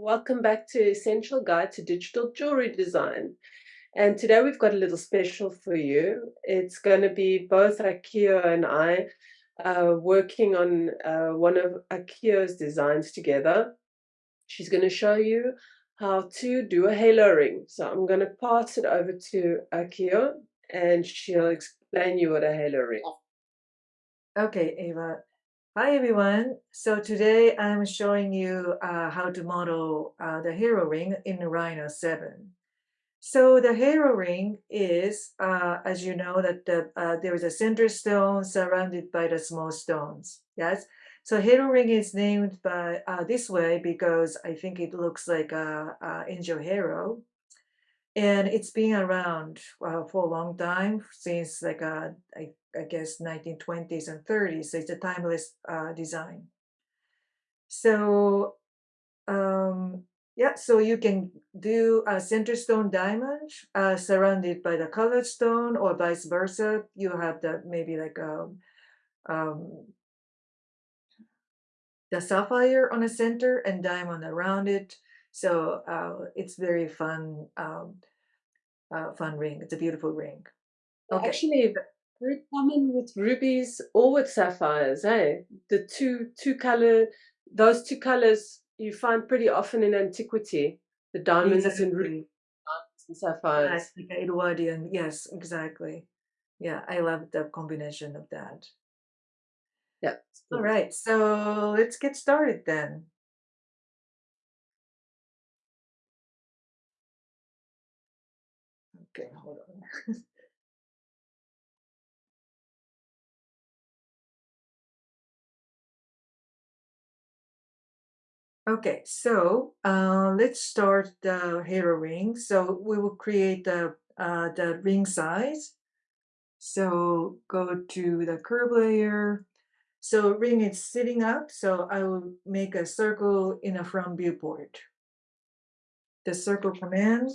welcome back to Essential Guide to Digital Jewelry Design. And today we've got a little special for you. It's going to be both Akio and I uh, working on uh, one of Akio's designs together. She's going to show you how to do a halo ring. So I'm going to pass it over to Akio and she'll explain you what a halo ring. Okay, Ava. Hi everyone. So today I'm showing you uh, how to model uh, the hero ring in Rhino 7. So the hero ring is, uh, as you know, that the, uh, there is a center stone surrounded by the small stones. Yes. So hero ring is named by uh, this way because I think it looks like a, a angel halo and it's been around uh, for a long time since like I, I guess 1920s and 30s so it's a timeless uh, design so um, yeah so you can do a center stone diamond uh, surrounded by the colored stone or vice versa you have the maybe like a um, um, the sapphire on the center and diamond around it so uh, it's very fun, um, uh, fun ring. It's a beautiful ring. Okay. Actually, very common with rubies or with sapphires, eh? The two two color, those two colors you find pretty often in antiquity. The diamonds exactly. and rubies, and sapphires. Like Edwardian, yes, exactly. Yeah, I love the combination of that. Yeah. All right, so let's get started then. Okay, hold on. Okay, so uh, let's start the halo ring. So we will create the uh, the ring size. So go to the curve layer. So ring is sitting up. So I will make a circle in a front viewport. The circle command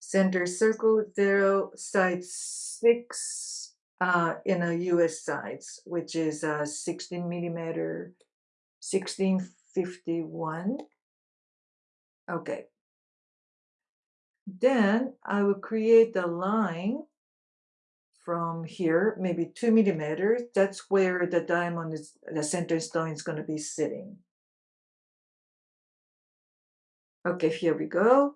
center circle zero side six uh, in a US size, which is a 16 millimeter, 1651. Okay. Then I will create the line from here, maybe two millimeters. That's where the diamond is, the center stone is going to be sitting. Okay, here we go.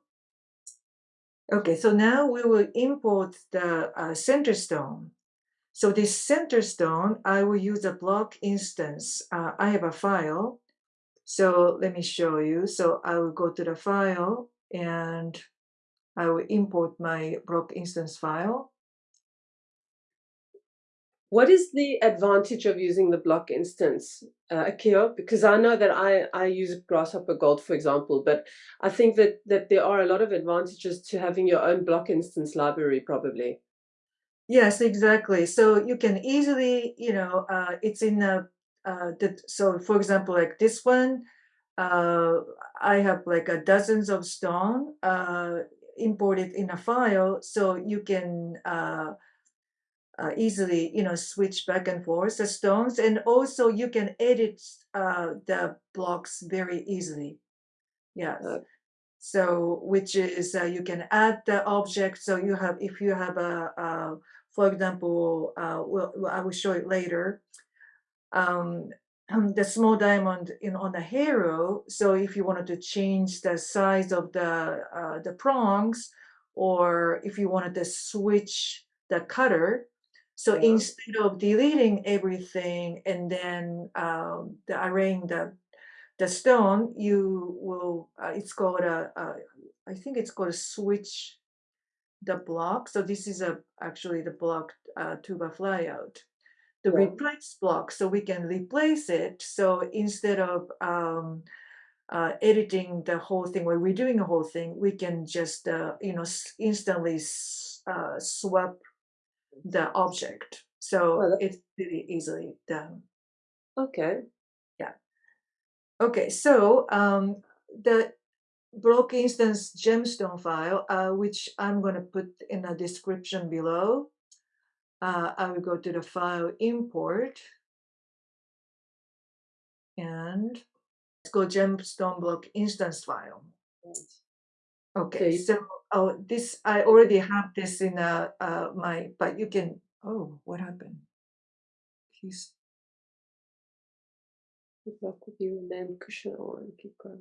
Okay, so now we will import the uh, center stone. So this center stone, I will use a block instance. Uh, I have a file. So let me show you. So I will go to the file and I will import my block instance file. What is the advantage of using the block instance, uh, Akio? Because I know that I, I use Grasshopper Gold, for example, but I think that, that there are a lot of advantages to having your own block instance library, probably. Yes, exactly. So you can easily, you know, uh, it's in a, uh, the, so for example, like this one, uh, I have like a dozens of stone uh, imported in a file, so you can uh, uh, easily, you know, switch back and forth the stones. And also you can edit uh, the blocks very easily. Yeah. Uh, so which is uh, you can add the object. So you have, if you have a, a for example, uh, well, I will show it later. Um, the small diamond in on the halo. So if you wanted to change the size of the uh, the prongs, or if you wanted to switch the cutter, so yeah. instead of deleting everything and then um, the arraying the the stone, you will. Uh, it's called a, a. I think it's called a switch the block. So this is a actually the block uh, toolbar flyout. The yeah. replace block, so we can replace it. So instead of um, uh, editing the whole thing where we're doing the whole thing, we can just uh, you know instantly uh, swap the object. So well, it's really easily done. Okay. Yeah. Okay, so um, the block instance gemstone file, uh, which I'm going to put in a description below. Uh, I will go to the file import and let's go gemstone block instance file. Okay, Okay. so oh, this I already have this in uh, uh my, but you can. Oh, what happened? He's Good luck with your name, Kushner, and keep going.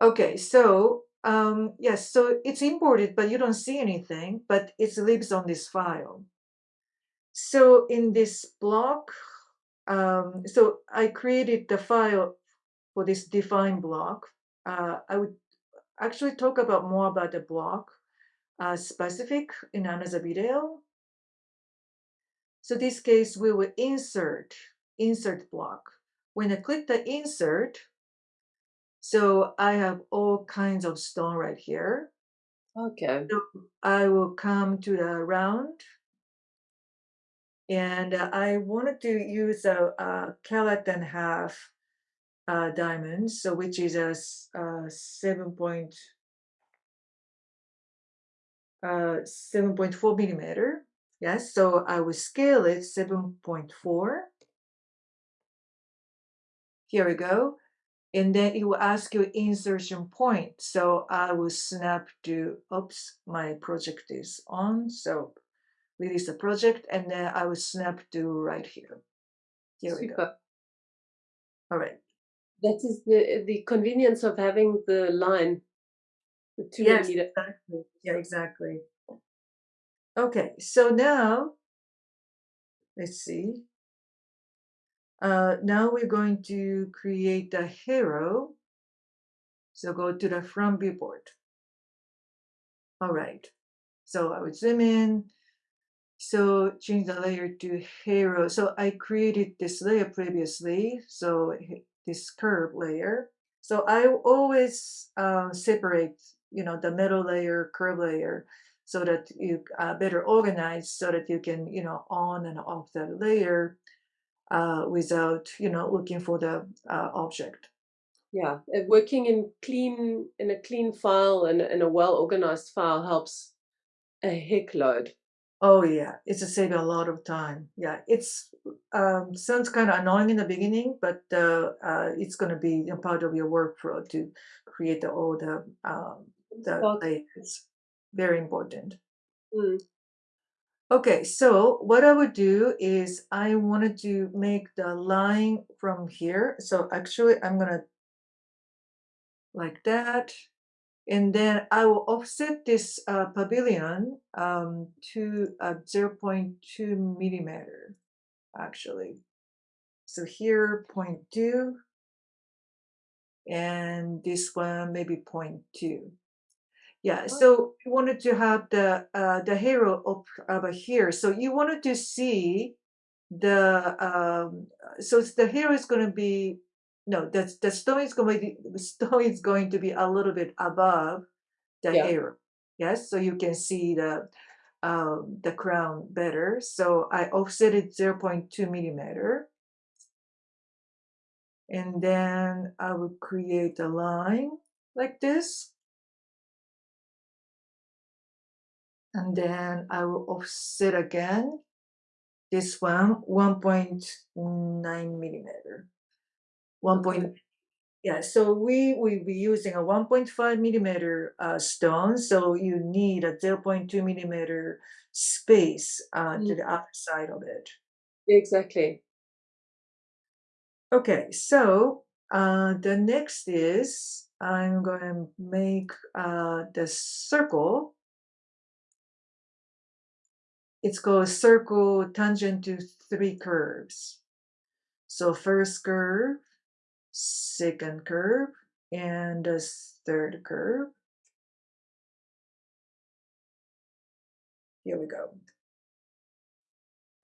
Okay. So um yes, so it's imported, but you don't see anything, but it lives on this file. So in this block, um, so I created the file for this define block. Uh, I would actually talk about more about the block uh, specific in another video. So this case, we will insert, insert block. When I click the insert, so I have all kinds of stone right here. Okay. So I will come to the round. And uh, I wanted to use a, a carat and half uh, diamond, so which is a, uh, seven point uh, 7.4 millimeter. Yes, so I will scale it 7.4. Here we go. And then it will ask you insertion point. So I will snap to, oops, my project is on. So release the project and then I will snap to right here. Here we go. All right. That is the the convenience of having the line, the two Yes, exactly. Yeah, exactly. Okay, so now let's see. Uh, now we're going to create a hero. So go to the front viewport. All right. So I would zoom in. So change the layer to hero. So I created this layer previously. So this curve layer. So I always uh, separate, you know, the metal layer, curve layer, so that you uh, better organize, so that you can, you know, on and off that layer uh, without, you know, looking for the uh, object. Yeah, working in clean in a clean file and in a well organized file helps a heck load. Oh yeah, it's a saving a lot of time. Yeah, it's um, sounds kind of annoying in the beginning, but uh, uh, it's going to be a part of your workflow to create the, all the um, the layers. Very important. mm, Okay, so what I would do is I wanted to make the line from here. So actually, I'm gonna like that. And then I will offset this uh, pavilion um, to uh, 0.2 millimeter, actually. So here, 0.2, and this one maybe 0.2. Yeah, so you wanted to have the uh, the hero up over here. So you wanted to see the um, so the hero is going to be no, the the stone is going to be the stone is going to be a little bit above the yeah. hero. Yes, so you can see the um, the crown better. So I offset it 0.2 millimeter. And then I would create a line like this. And then I will offset again. This one, 1.9 millimeter. One point, yeah, so we will be using a 1.5 millimeter uh, stone. So you need a 0.2 millimeter space uh, to Mm, the other side of it. exactly. Okay, so uh, the next is I'm going to make uh, the circle. It's called circle tangent to three curves. So first curve, second curve, and the third curve. Here we go.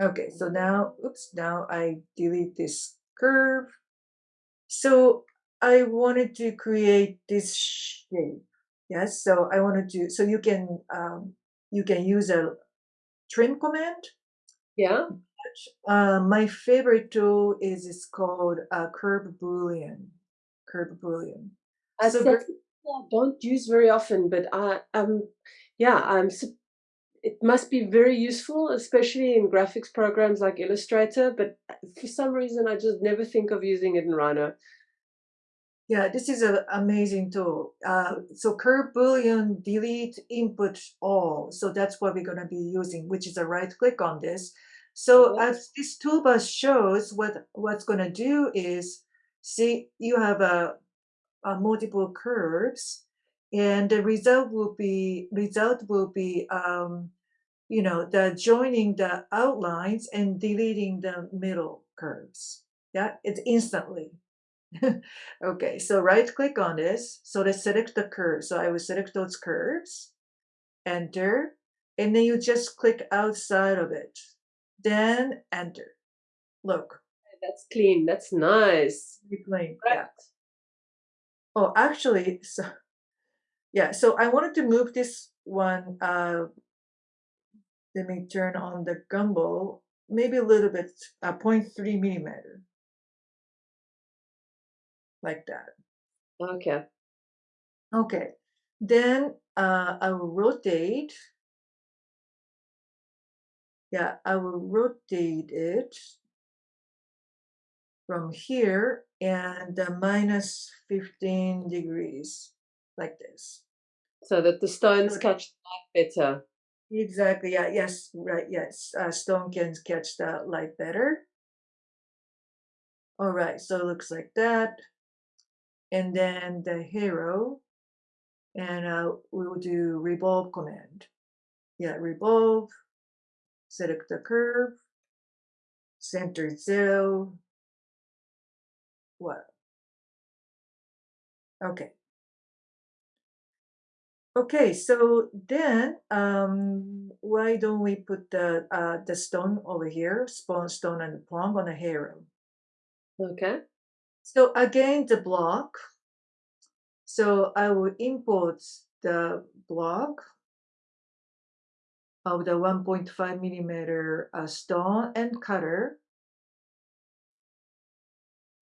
Okay, so now, oops, now I delete this curve. So I wanted to create this shape. Yes, so I wanted to, so you can, um, you can use a trim command. Yeah. Uh, my favorite tool is it's called uh, Curve Boolean. Curve Boolean. Uh, So something I don't use very often, but I um yeah, I'm it must be very useful, especially in graphics programs like Illustrator, but uh, for some reason I just never think of using it in Rhino. Yeah, this is an amazing tool. Uh, so curve boolean delete input all. So that's what we're going to be using, which is a right click on this. So Yeah. as this toolbar shows, what what's going to do is, see, you have a, a multiple curves, and the result will be result will be um, you know the joining the outlines and deleting the middle curves. Yeah, it's instantly. Okay, so right click on this. So let's select the curve. So I will select those curves, enter, and then you just click outside of it. Then enter. Look, That's clean. That's nice. replaying. Right. Yeah. Oh, actually, so yeah, so I wanted to move this one. Uh, let me turn on the gumball, maybe a little bit, uh, 0.3 millimeter, like that. Okay. Okay, then uh, I will rotate. Yeah, I will rotate it from here and uh, minus 15 degrees, like this. So that the stones Okay. catch the light better. Exactly, yeah, yes, right, yes. Uh, stone can catch the light better. All right, so it looks like that. And then the hero, and uh, we will do revolve command. Yeah, revolve, select the curve, center zero. What? Okay. Okay, so then um, why don't we put the uh, the stone over here, spawn stone and prong on the hero? Okay. So again, the block. So I will import the block of the 1.5 millimeter uh, stone and cutter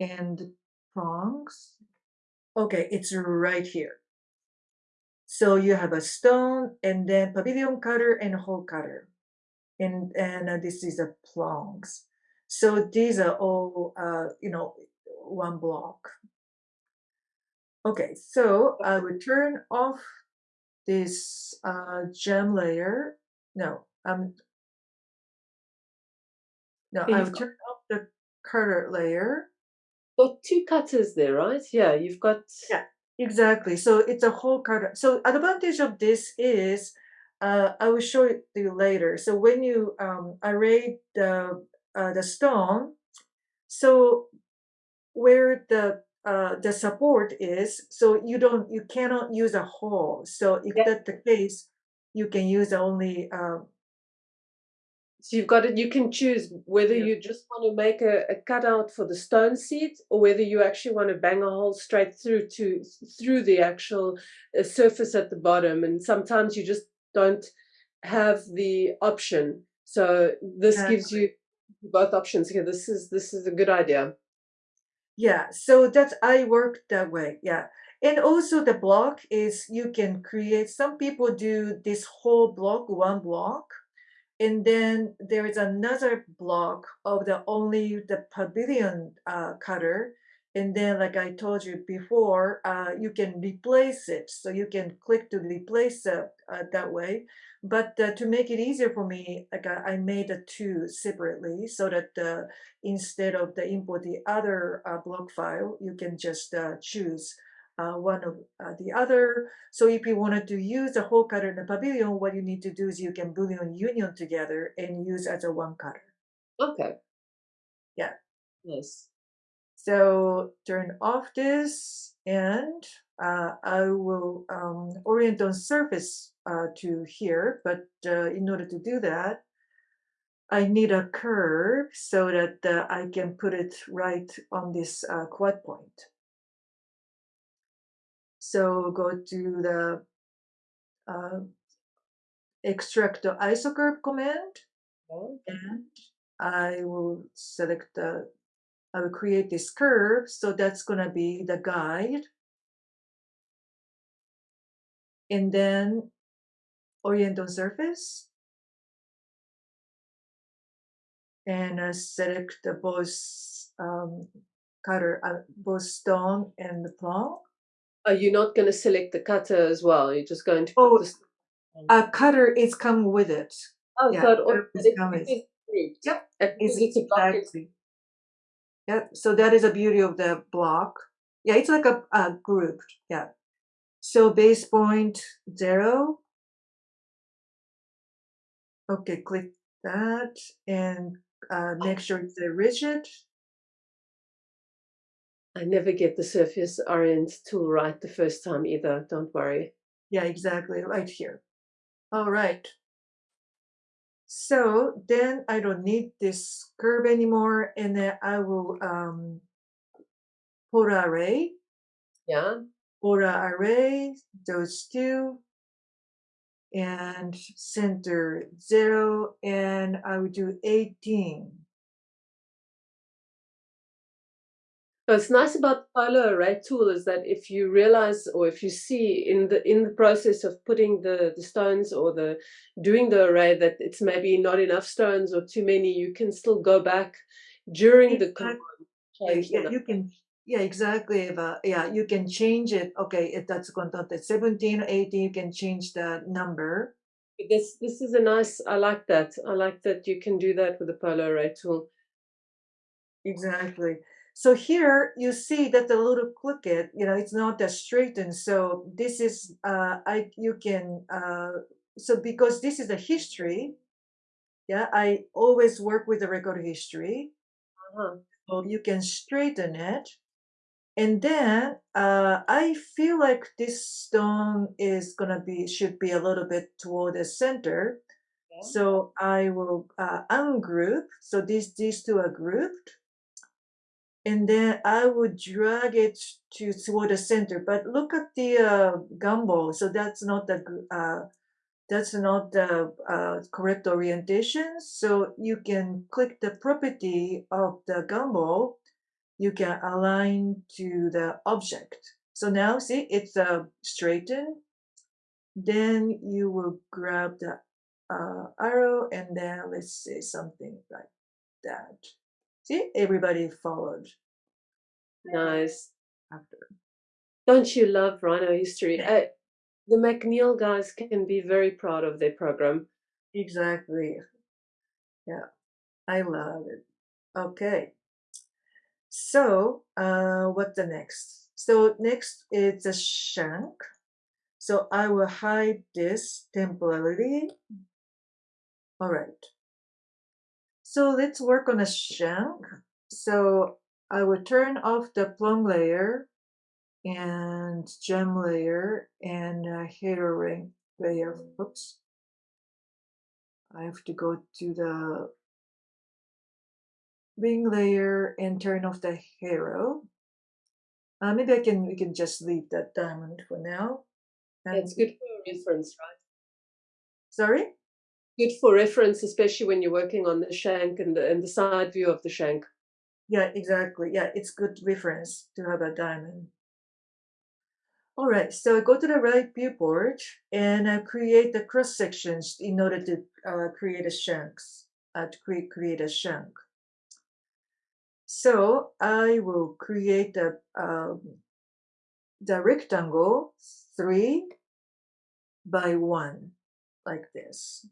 and prongs. Okay, it's right here. So you have a stone and then pavilion cutter and hole cutter. And, and uh, this is a prongs. So these are all, uh, you know, one block. Okay, so I will turn off this uh, gem layer. No, um, no, Yeah, I you've will got- turn off the cutter layer. Got two cutters there, right? Yeah, you've got. Yeah. Exactly. So it's a hole cutter. So advantage of this is, uh, I will show it you later. So when you um, array the uh, the stone, so where the uh, the support is, so you don't you cannot use a hole. So if Yeah. that's the case, you can use only um, So you've got it. You can choose whether Yeah. you just want to make a, a cutout for the stone seat, or whether you actually want to bang a hole straight through to through the actual uh, surface at the bottom. And sometimes you just don't have the option. So this gives you both options here. This is this is a good idea. Yeah, so that's I work that way. Yeah. And also the block is you can create some people do this whole block, one block. And then there is another block of the only the pavilion uh, cutter. And then like I told you before, uh, you can replace it. So you can click to replace it uh, that way. But uh, to make it easier for me, like I, I made the two separately so that uh, instead of the import the other uh, block file, you can just uh, choose uh, one of uh, the other. So if you wanted to use the hole cutter in the pavilion, what you need to do is you can boolean union together and use as a one cutter. Okay. Yeah. Nice. So turn off this and uh, I will um, orient on surface uh, to here, but uh, in order to do that, I need a curve so that uh, I can put it right on this uh, quad point. So go to the uh, extract the isocurve command and I will select the, I will create this curve. So that's going to be the guide. And then orient on surface. And uh, select the both um, cutter, uh, both stone and the plum. Are you not going to select the cutter as well? You're just going to Oh. A cutter is come with it. Oh, yeah, so it automatically come with- Yep, And it's a block, it's- exactly. Yep, so that is the beauty of the block. Yeah, it's like a, a group, yeah. So base point zero. Okay, click that and uh, make sure it's a rigid. I never get the surface orient tool right the first time either. Don't worry. Yeah, exactly, right here. All right. So then I don't need this curve anymore, and then I will um, polar array, Yeah. polar array, those two, and center zero, and I would do 18. What's nice about the polar array tool is that if you realize or if you see in the in the process of putting the the stones or the doing the array that it's maybe not enough stones or too many, you can still go back during the Exactly. command, Yeah, change the yeah, you can, yeah, exactly, Eva. Yeah, you can change it. Okay, if that's content 17 or 18, you can change the number. This this is a nice. I like that. I like that you can do that with the polar array tool. Exactly. So here you see that the little click it, you know, it's not that straightened. So this is, uh, I, you can, uh, so because this is a history, yeah, I always work with the record history. Uh-huh. So you can straighten it. And then uh, I feel like this stone is gonna be, should be a little bit toward the center. Yeah. So I will uh, ungroup. So these these two are grouped. And then I would drag it to toward the center. But look at the uh, gumball. So that's not the uh, that's not the uh, correct orientation. So you can click the property of the gumball. You can align to the object. So now see it's uh, straightened. Then you will grab the uh, arrow and then let's say something like that. See, everybody followed Nice. after. Don't you love Rhino history? Uh, the McNeel guys can be very proud of their program. Exactly. Yeah, I love it. Okay. So, uh, what's the next? So next is a shank. So I will hide this temporarily. All right. So let's work on a shank. So I will turn off the plum layer and gem layer and uh, halo ring layer. Oops. I have to go to the ring layer and turn off the halo. Uh, maybe I can we can just leave that diamond for now. And It's good for reference, right? sorry. Good for reference, especially when you're working on the shank and the and the side view of the shank. Yeah, exactly. Yeah, it's good reference to have a diamond. All right, so I go to the right viewport and I create the cross sections in order to uh, create a shanks, uh, to create, create a shank. So I will create a, um, the rectangle three by one, like this.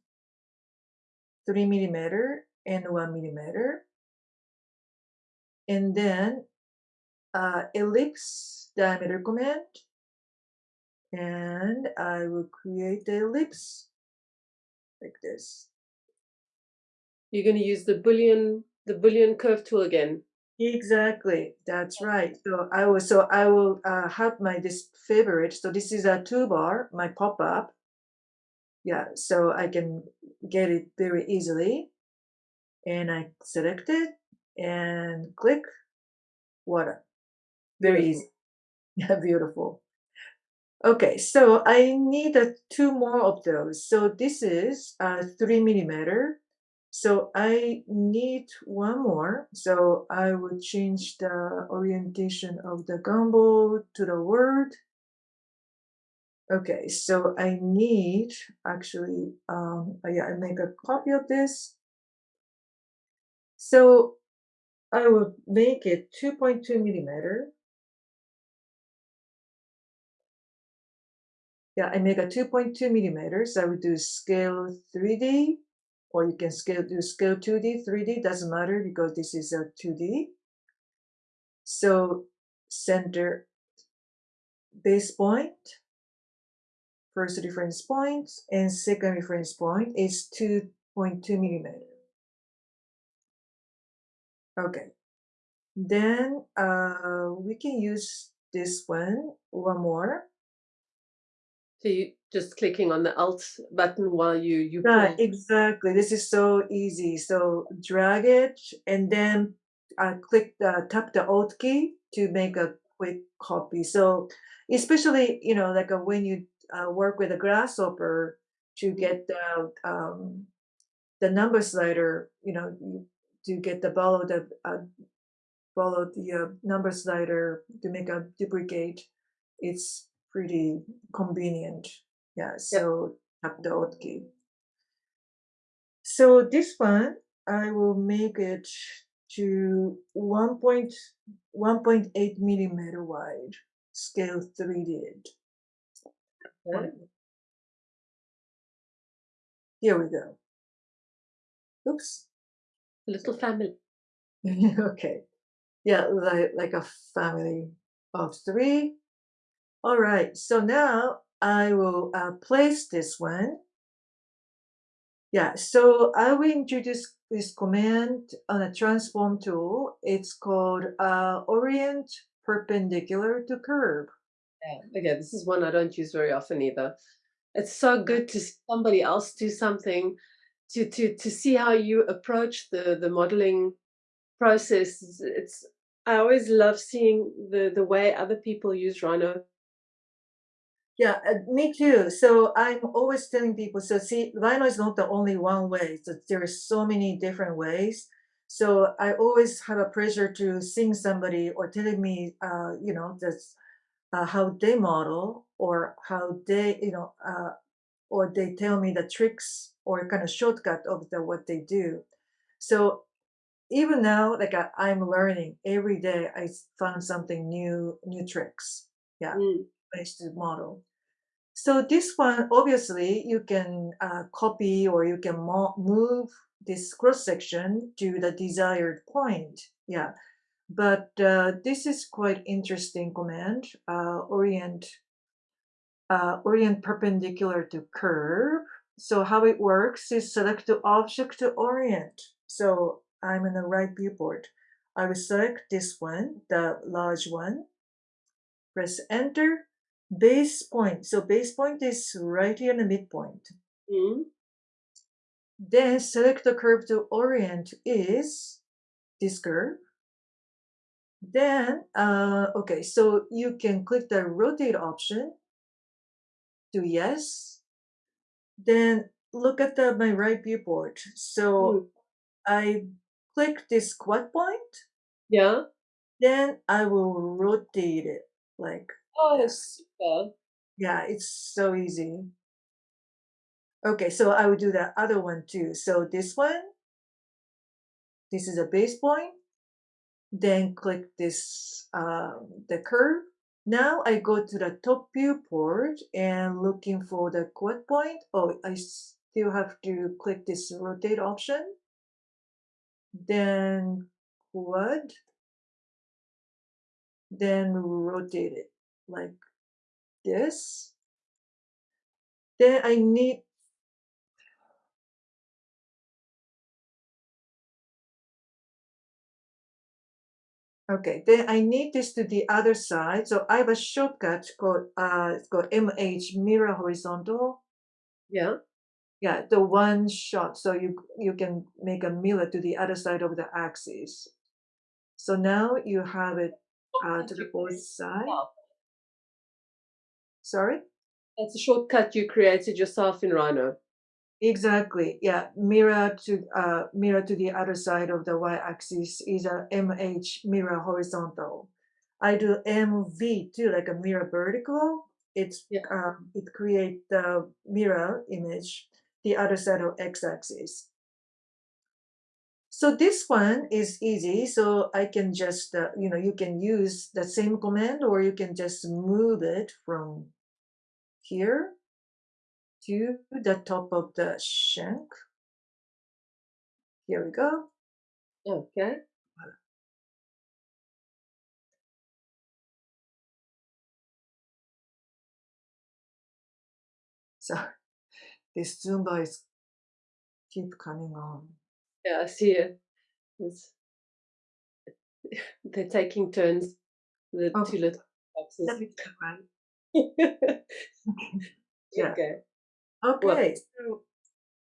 Three millimeter and one millimeter. And then uh, ellipse diameter command. And I will create the ellipse like this. You're going to use the boolean the boolean curve tool again. Exactly, that's right. So I will, so I will uh, have my this favorite. So this is a toolbar, my pop-up. Yeah, so I can get it very easily. And I select it and click water. Very easy. Yeah, beautiful. Okay, so I need uh, two more of those. So this is uh, three millimeter. So I need one more. So I will change the orientation of the gumball to the word. Okay, so I need actually, um, yeah, I make a copy of this. So I will make it 2.2 millimeter. Yeah, I make a 2.2 millimeters. I would do scale 3D, or you can scale do scale 2D, 3D, doesn't matter because this is a 2D. So center base point, first reference point, and second reference point is 2.2 millimeter. Okay. Then uh, we can use this one, one more. So you just clicking on the Alt button while you you Right, exactly. This is so easy. So drag it and then uh, click the tap the Alt key to make a quick copy. So especially you know like uh, when you uh, work with a grasshopper to get the um, the number slider, you know, to get the follow the uh, follow the uh, number slider to make a duplicate. It's pretty convenient. Yeah, Yep. so tap the Alt key. So this one, I will make it to 1.1.8 millimeter wide, scale 3D. Here we go. Oops. Little family. okay. Yeah, like, like a family of three. All right, so now I will uh, place this one. Yeah, so I will introduce this command on a transform tool. It's called uh, orient perpendicular to curve. Yeah. Okay, this is one I don't use very often either. It's so good to somebody else do something to to to see how you approach the the modeling process. It's- It's I always love seeing the the way other people use Rhino. Yeah, uh, me too. So I'm always telling people, so see, Rhino is not the only one way. So there are so many different ways. So I always have a pleasure to seeing somebody or telling me, uh, you know, that's uh, how they model or how they, you know, uh, or they tell me the tricks or kind of shortcut of the what they do. So even now, like I, I'm learning every day, I found something new, new tricks. Yeah, Mm. to model. So this one, obviously, you can uh, copy or you can mo- move this cross section to the desired point. Yeah, but uh, this is quite interesting command. Uh, orient uh, orient perpendicular to curve. So how it works is select the object to orient. So I'm in the right viewport. I will select this one, the large one. Press enter. Base point. So base point is right here in the midpoint. Mm. Then select the curve to orient is this curve. Then, uh, okay, so you can click the rotate option to yes. Then look at the my right viewport. So Mm. I click this quad point, Yeah. then I will rotate it like Oh, that. super. Yeah, it's so easy. Okay, so I will do the other one too. So this one, this is a base point. Then click this um, the curve. Now I go to the top viewport and looking for the quad point. Oh, I still have to click this rotate option. Then quad. Then rotate it like this. Then I need Okay, then I need this to the other side. So I have a shortcut called uh it's called MH mirror horizontal. Yeah. Yeah, the one shot. So you you can make a mirror to the other side of the axis. So now you have it uh, to the both side. yourself. Sorry? That's a shortcut you created yourself in Rhino. Exactly. Yeah, mirror to uh mirror to the other side of the y-axis is a MH mirror horizontal. I do MV too, like a mirror vertical. It's Yeah. um, it create the mirror image the other side of x-axis. So this one is easy. So I can just, uh, you know, you can use the same command or you can just move it from here to the top of the shank. Here we go. Okay. So this Zumba is keep coming on. Yeah, I see it. It's, they're taking turns, the Oh, two little boxes. let me. Yeah. Okay. Okay. So,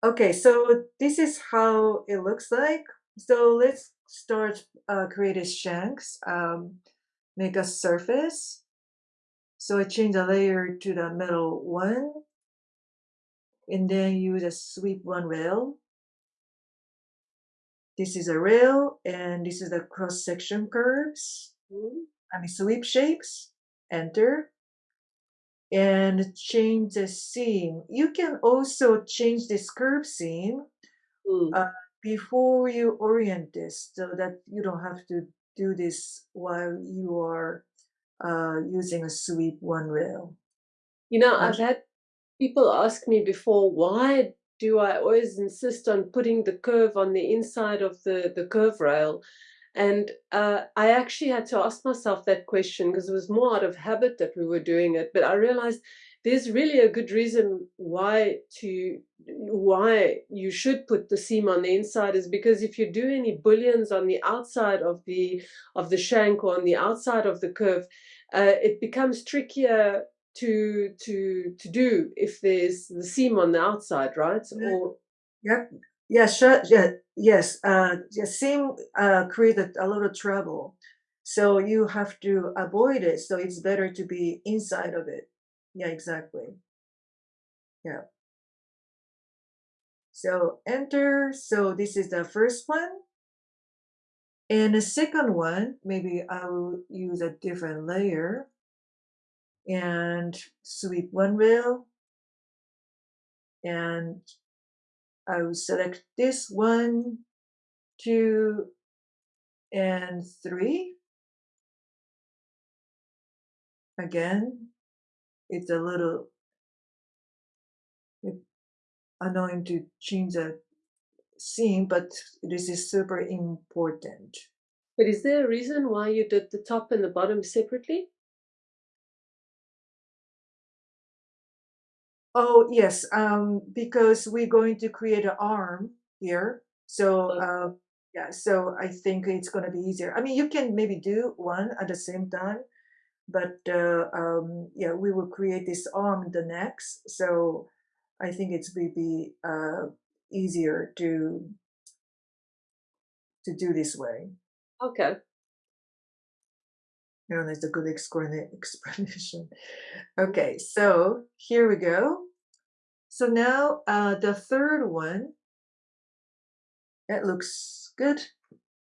okay. So this is how it looks like. So let's start uh, creating shanks. Um, make a surface. So I change the layer to the middle one. And then use a sweep one rail. This is a rail and this is the cross section curves. Mm, I mean sweep shapes. Enter. And change the seam. You can also change this curve seam mm. uh, before you orient this so that you don't have to do this while you are uh, using a sweep one rail. You know, I've had people ask me before, why do I always insist on putting the curve on the inside of the, the curve rail? And uh, I actually had to ask myself that question because it was more out of habit that we were doing it. But I realized there's really a good reason why to why you should put the seam on the inside is because if you do any booleans on the outside of the of the shank or on the outside of the curve, uh, it becomes trickier to to to do if there's the seam on the outside, right? Yeah. Or Yep. Sure. Yeah, yes. Uh, seam uh, created a lot of trouble. So you have to avoid it. So it's better to be inside of it. Yeah, exactly. Yeah. So enter. So this is the first one. And the second one, maybe I will use a different layer and sweep one rail. And I will select this one, two, and three. Again, it's a little it- annoying to change the scene, but this is super important. but is there a reason why you did the top and the bottom separately? Oh, yes, um, because we're going to create an arm here. So, uh, yeah, so I think it's going to be easier. I mean, you can maybe do one at the same time, but uh, um, yeah, we will create this arm the next. So I think it's will be uh, easier to to do this way. Okay. I don't know, it's a good explanation. Okay, so here we go. So now uh, the third one, that looks good.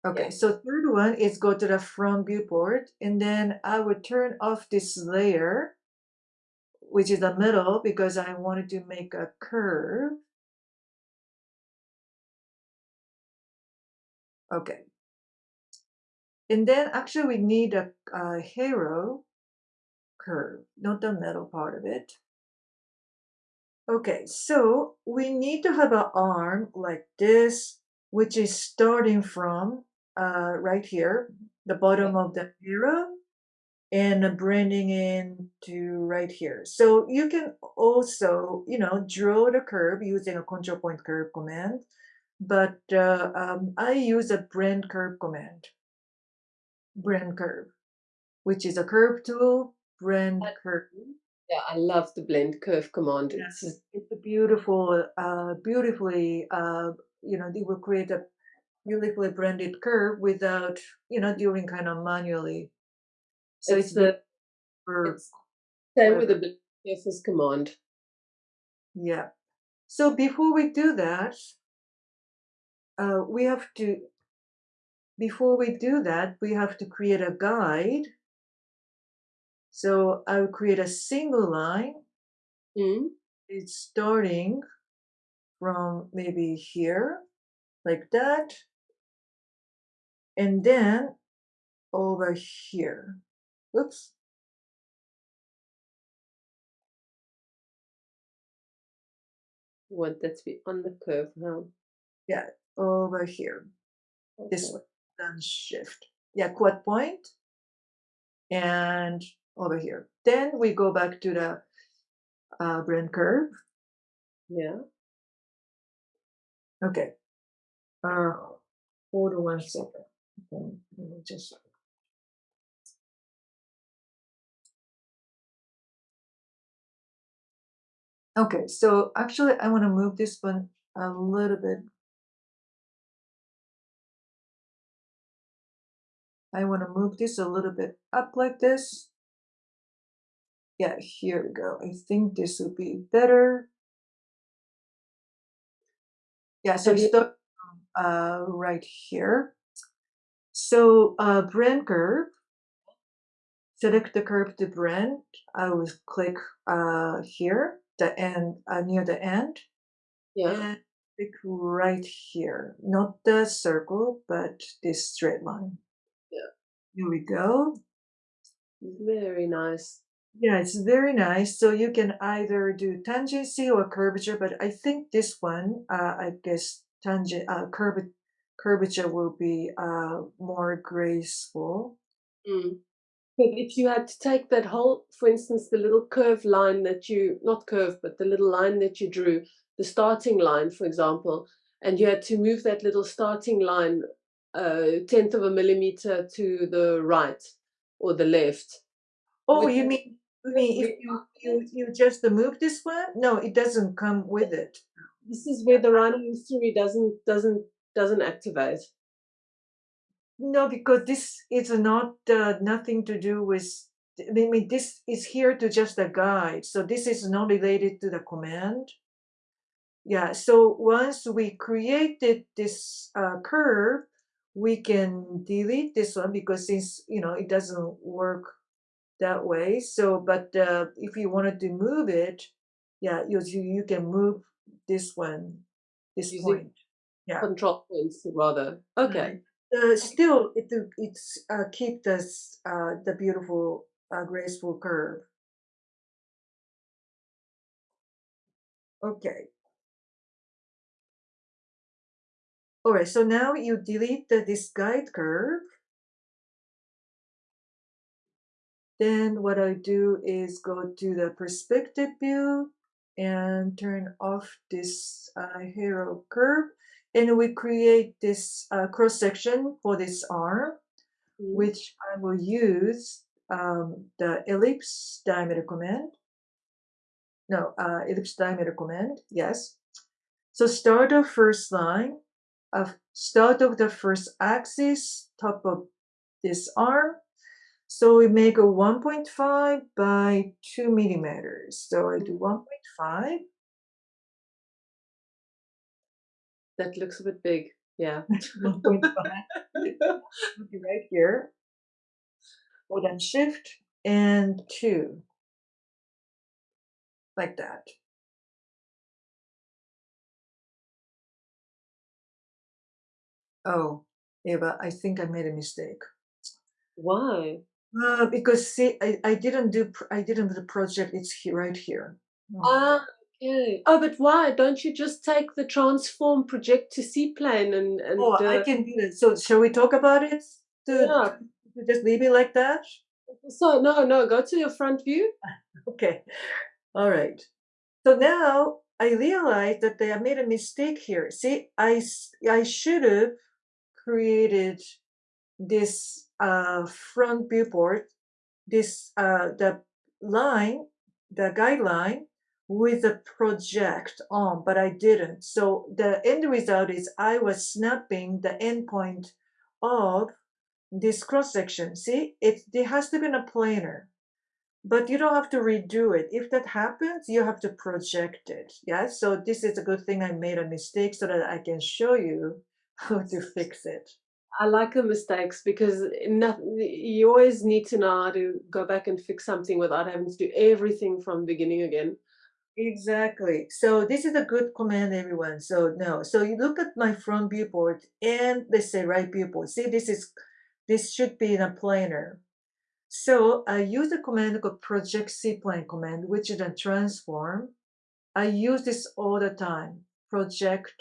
Okay, so third one is go to the front viewport and then I would turn off this layer, which is the middle because I wanted to make a curve. Okay. And then actually we need a, a hero curve, not the middle part of it. Okay, so we need to have an arm like this, which is starting from uh, right here, the bottom of the hero, and bringing in to right here. So you can also, you know, draw the curve using a control point curve command, but uh, um, I use a blend curve command, blend curve, which is a curve tool, blend Uh, curve. Yeah, I love the blend curve command. Yeah. It's It's a beautiful, uh, beautifully, uh, you know, they will create a beautifully blended curve without, you know, doing kind of manually. So it's it's, the for, it's same with the blend surface command. yeah. So before we do that, uh, we have to, before we do that, we have to create a guide. So I will create a single line. Mm? It's starting from maybe here, like that. And then over here, oops. You want that to be on the curve now. Yeah, over here. This way, shift. Yeah, quad. And over here. Then we go back to the uh, blend curve. Yeah. Okay. Uh, hold on one second. Okay, let me just. Okay, so actually I want to move this one a little bit. I want to move this a little bit up like this. Yeah, here we go. I think this would be better. Yeah, so start uh, right here. So uh, blend curve. Select the curve to blend. I will click uh, here, the end uh, near the end, Yeah. and click right here. Not the circle, but this straight line. Here we go. Very nice. Yeah, it's very nice. So you can either do tangency or curvature, but I think this one, uh, I guess tangent, uh, curv curvature will be uh, more graceful. Mm. But if you had to take that whole, for instance, the little curve line that you, not curve, but the little line that you drew, the starting line, for example, and you had to move that little starting line a tenth of a millimeter to the right or the left. Oh, With you mean, you mean if you, you, you just move this one? No, it doesn't come with it. This is where the Rhino history doesn't doesn't doesn't activate. No, because this is not uh, nothing to do with. I mean, this is here to just a guide. So this is not related to the command. Yeah. So once we created this uh, curve, we can delete this one because since you know it doesn't work that way. So, but uh, if you wanted to move it, yeah, you you can move this one, this Using- point. Yeah. Control points rather. Okay. uh, still it it's uh, keep this uh, the beautiful uh, graceful curve. Okay. All right. So now you delete the, this guide curve. Then what I do is go to the perspective view and turn off this uh, hero curve. And we create this uh, cross section for this arm. Mm. which I will use um, the ellipse diameter command. No, uh, ellipse diameter command, yes. So start of first line, start of the first axis, top of this arm. So we make a 1.5 by 2 millimeters. So I do 1.5. That looks a bit big. Yeah. 1.5 right here. Hold on shift and 2. Like that. Oh, Eva, I think I made a mistake. Why? Uh, because see, I, I didn't do pr- I didn't do the project. It's here, right here. Oh, Ah, okay. Oh, but why? Don't you just take the transform project to C plane and and oh, I uh, can do that. So shall we talk about it? To, Yeah. to just leave it like that? so no no go to your front view. Okay. All right. So now I realize that I made a mistake here. See, I s- I should have created this uh, front viewport, this uh, the line, the guideline with the project on, but I didn't. So the end result is I was snapping the endpoint of this cross section. See, it, it has to be in a planar but you don't have to redo it. If that happens, you have to project it. Yeah. So this is a good thing I made a mistake so that I can show you how to fix it. I like the mistakes because nothing, you always need to know how to go back and fix something without having to do everything from the beginning again. Exactly. So this is a good command, everyone. So no. So you look at my front viewport and let's say right viewport. See, this is this should be in a planar. So I use a command called project C-plane command, which is a transform. I use this all the time. Project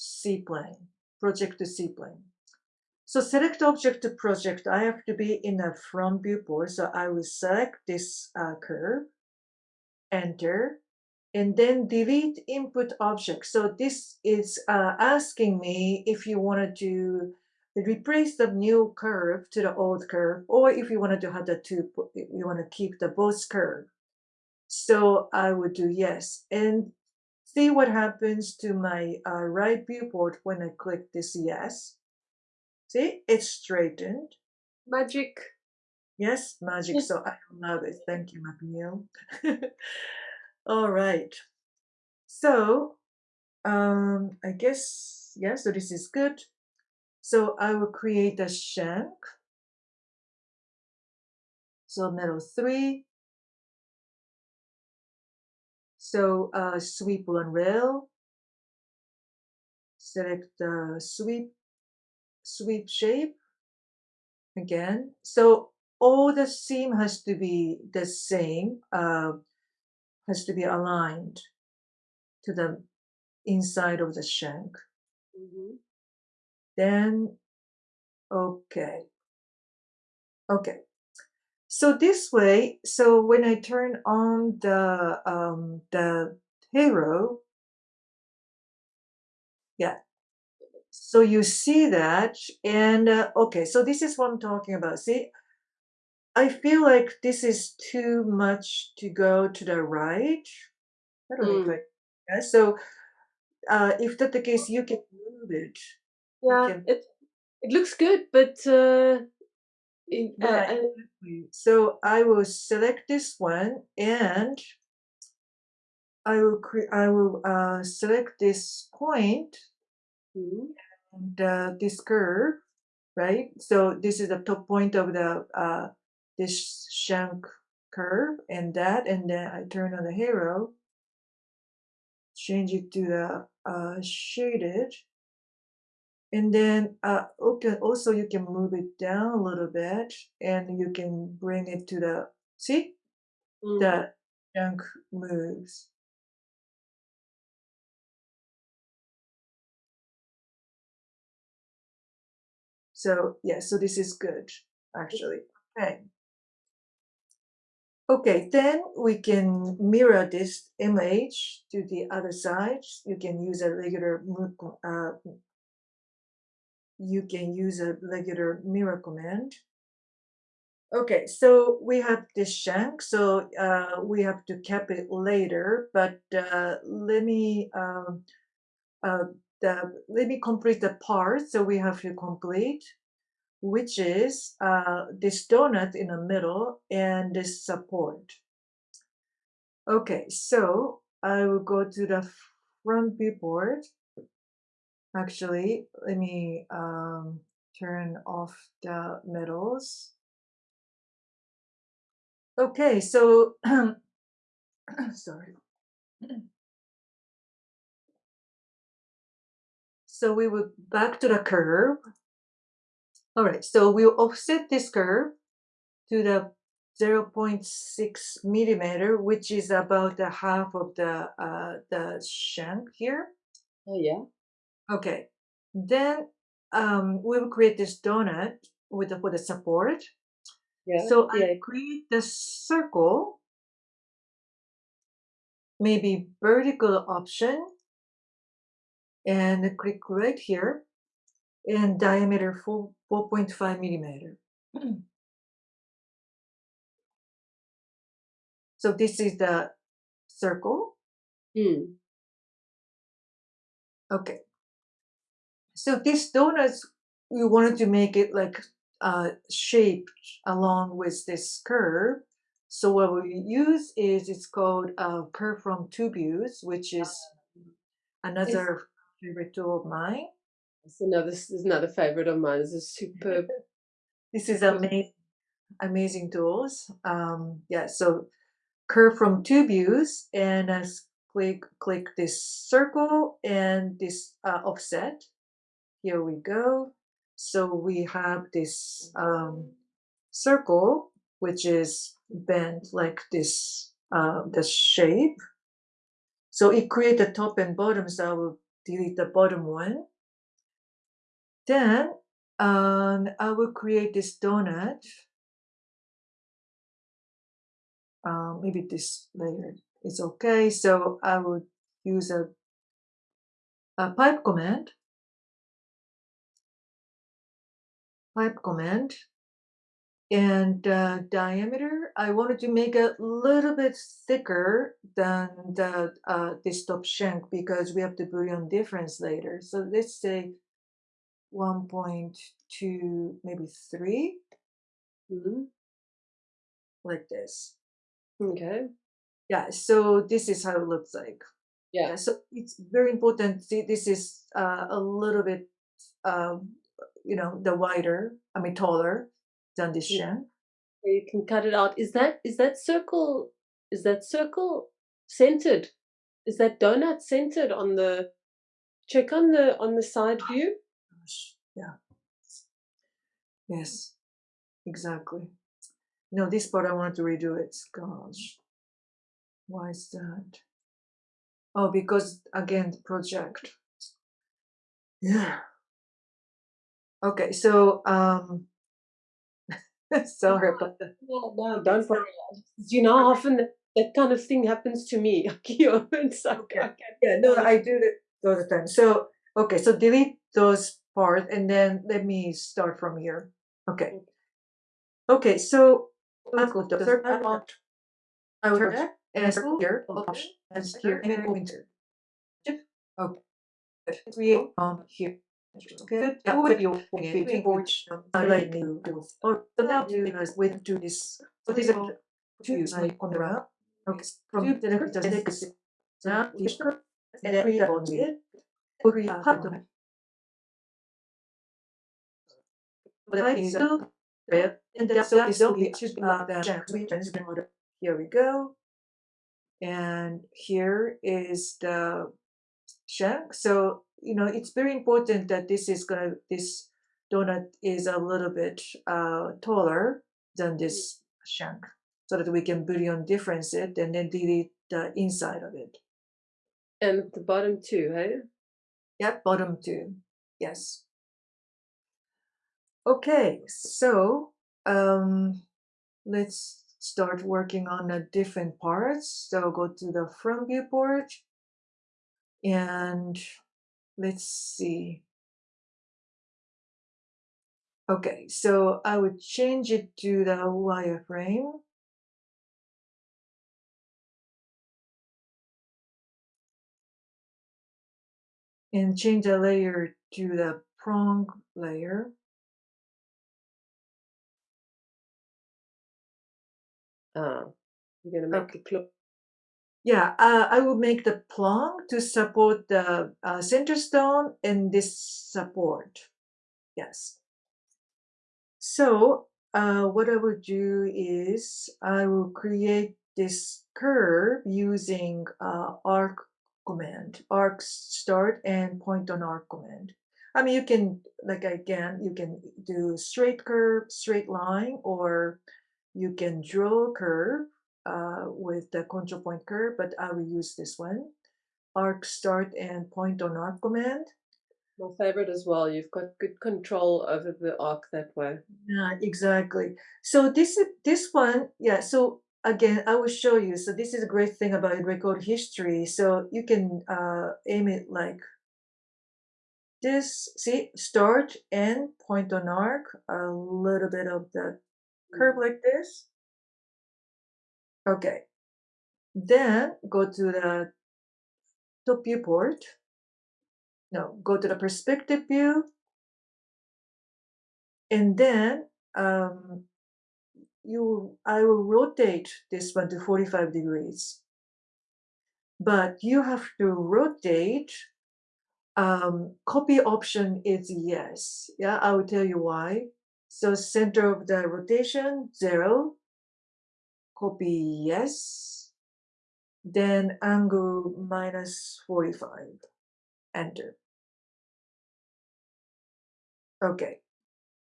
C-plane, project to C-plane. So select object to project. I have to be in a front viewport. So I will select this uh, curve enter, and then delete input object. So this is uh, asking me if you wanted to replace the new curve to the old curve, or if you wanted to have the two, you want to keep the both curve. So I would do yes. And see what happens to my uh, right viewport when I click this yes. See, it's straightened. Magic. Yes, magic. So I love it. Thank you, McNeel. All right. So um, I guess, yeah, so this is good. So I will create a shank. So metal three. So uh, sweep one rail. Select the sweep, sweep shape again. So all the seam has to be the same, uh, has to be aligned to the inside of the shank. Mm -hmm. Then, okay. Okay. So this way, so when I turn on the, um, the hero, yeah. So you see that, and uh, okay, so this is what I'm talking about. See, I feel like this is too much to go to the right. I don't Mm. I, yeah, so uh, if that's the case, you can move it. Yeah, can, it it looks good, but uh, it, uh, right, uh. So I will select this one and I will cre- I will uh, select this mm, and uh, this curve, right? So this is the top point of the uh, this shank curve and that, and then I turn on the hero, change it to the uh, shaded, and then uh, okay, also you can move it down a little bit, and you can bring it to the see mm. the junk moves. So yeah, so this is good actually. Okay. Okay, then we can mirror this image to the other side. You can use a regular uh, you can use a regular mirror command. Okay, so we have this shank, so uh, we have to cap it later, but uh, let me um, uh, the, let me complete the part. So we have to complete, which is uh, this donut in the middle and this support. Okay, so I will go to the front viewport. Actually, let me um, turn off the metals. Okay, so sorry. So we will back to the curve. All right, so we'll offset this curve to the 0.6 millimeter, which is about the half of the uh, the shank here. Oh yeah. Okay, then um, we will create this donut with the, for the support. Yeah. So yeah. I create the circle, maybe vertical option, and click right here, and diameter 4, 4.5 millimeter. so this is the circle. Mm. Okay. So these donuts, we wanted to make it like uh, shaped along with this curve. So what we use is it's called uh, curve from views, which is another favorite tool of mine. It's another this is another favorite of mine. This is superb. This is amazing, amazing tools. Um, yeah, so curve from views and uh, click click this circle and this uh, offset. Here we go. So we have this um, circle, which is bent like this, uh, the shape. So it creates the top and bottom, so I will delete the bottom one. Then um, I will create this donut. Um, maybe this layer is okay. So I would use a, a pipe command. Pipe command. And uh, diameter, I wanted to make it a little bit thicker than the uh, this top shank because we have the Boolean difference later. So let's say 1.2, maybe 3, Mhm. like this. Okay. Yeah, so this is how it looks like. Yeah. Yeah, so it's very important. See, this is uh, a little bit, um, you know, the wider, I mean, taller than this Yeah. You can cut it out. Is that is that circle is that circle centered? Is that donut centered on the check on the on the side oh view? Gosh, Yeah. Yes, exactly. No, this part I want to redo it. Gosh, why is that? Oh, because again, the project. Yeah. Okay, so um, sorry about that. No, no, don't worry. You know how often that, that kind of thing happens to me? It's like, Okay. I Yeah, no, I do it all the time. So, okay, so delete those parts and then let me start from here. Okay. Okay, so let's go to the third part. I will turn and here, and here, and winter. Okay. Create on here. Okay, now with your okay, which I like to do. Or so now do is with do this. So these are two like on the round. Okay, from the next to the next. Now, and then create on it. Create a pattern. But I think so. And that's so is only just uh the shanks we transfer order. Here we go. And here is the shank. So, you know, it's very important that this is gonna this donut is a little bit uh taller than this shank. So that we can Boolean difference it and then delete the inside of it. And the bottom too, hey? Yep, bottom two. Yes. Okay, so um, let's start working on the different parts. So go to the front viewport and let's see. Okay, so I would change it to the wireframe. And change the layer to the prong layer. Ah, you're gonna make Okay. the. Yeah, uh, I will make the plong to support the uh, center stone and this support. Yes. So uh, what I will do is I will create this curve using uh, arc command, arc start and point on arc command. I mean, you can, like again, you can do straight curve, straight line, or you can draw a curve uh, with the control point curve, but I will use this one. Arc start and point on arc command. My favorite as well. You've got good control over the arc that way. Yeah, exactly. So this this one, yeah. So again, I will show you. So this is a great thing about record history. So you can uh, aim it like this. See, start and point on arc. A little bit of the curve like this. Okay. Then go to the top viewport. No, go to the perspective view. And then um, you, I will rotate this one to 45 degrees. But you have to rotate. Um, copy option is yes. Yeah, I will tell you why. So center of the rotation, zero. Copy yes. then angle minus 45, enter. Okay,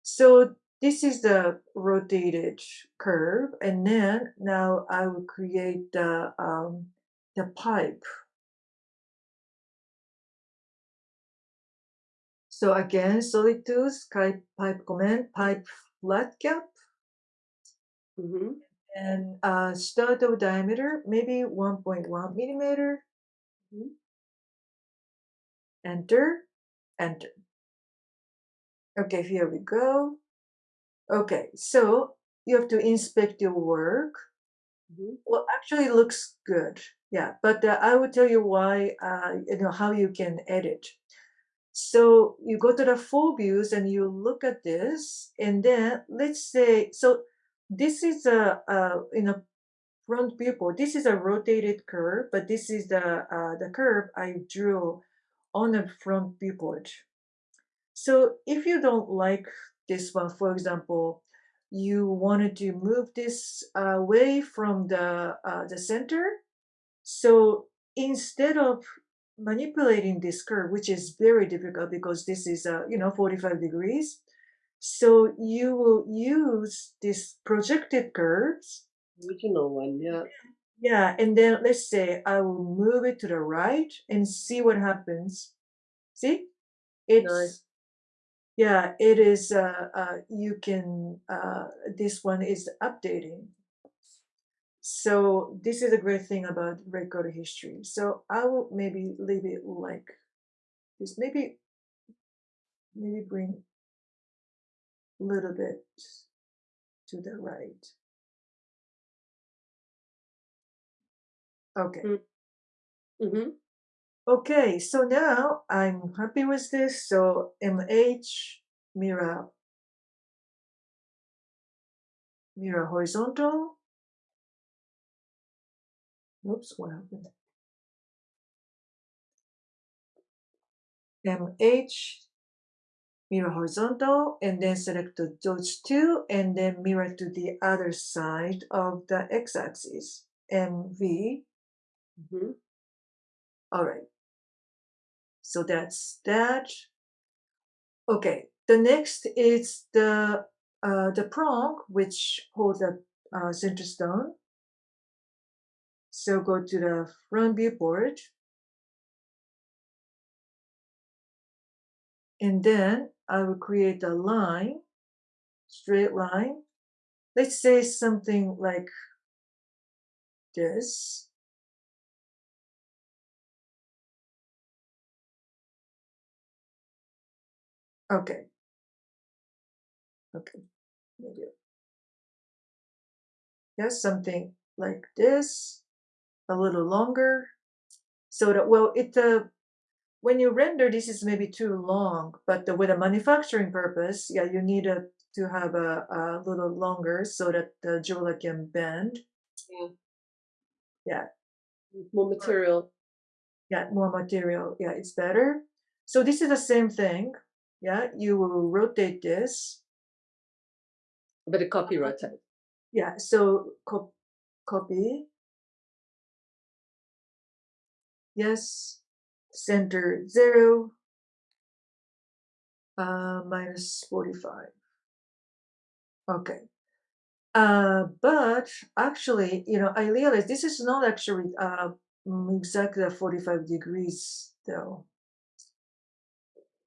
so this is the rotated curve, and then now I will create the um, the pipe. So again, solid tools, pipe, pipe command, pipe flat cap, hmm and uh, start of diameter, maybe 1.1 millimeter. Mhm. Enter, enter. Okay, here we go. Okay, so you have to inspect your work. hmm Well, actually, it looks good. Yeah, but uh, I will tell you why. Uh, you know how you can edit. So you go to the full views and you look at this, and then let's say so. This is a, a in a front viewport. This is a rotated curve, but this is the uh, the curve I drew on a front viewport. So if you don't like this one, for example, you wanted to move this away from the uh, the center. So instead of manipulating this curve, which is very difficult because this is uh, you know 45 degrees, so you will use these projected curves. Original one, yeah. Yeah, and then let's say I will move it to the right and see what happens. See, it's Nice. Yeah, it is, uh, uh, you can, uh, this one is updating. So this is a great thing about record history. So I will maybe leave it like this, maybe, maybe bring little bit to the right. Okay. hmm Okay, so now I'm happy with this. So MH mirror mirror horizontal. Oops, what happened? MH mirror horizontal and then select the those two and then mirror to the other side of the x-axis. MV. hmm All right. So that's that. Okay, the next is the uh, the prong, which holds the uh, center stone. So go to the front viewport. And then I will create a line, straight line. Let's say something like this. Okay. Okay. Maybe. Yes, something like this, a little longer. So that, well, it, uh, when you render, this is maybe too long, but the, with a manufacturing purpose, yeah, you need a, to have a, a little longer so that the jeweler can bend. Yeah. Yeah. More material. Yeah, more material. Yeah, it's better. So this is the same thing. Yeah, you will rotate this. But a copy rotate. Yeah, so co copy. Yes, center zero, uh, minus 45. Okay. Uh, but actually, you know, I realized this is not actually uh, mm, exactly 45 degrees though.